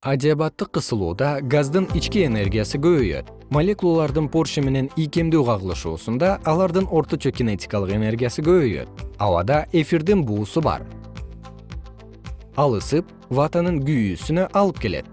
адиабаттык кысылууда газдын ички энергиясы көбөйөт. Молекулалардын порше менен ийкемдүү кагылышуусунда алардын орточо кинетикалык энергиясы көбөйөт. Абада эфирдин буусу бар. Ал ысып ватанын күйүүсүнө алып келет.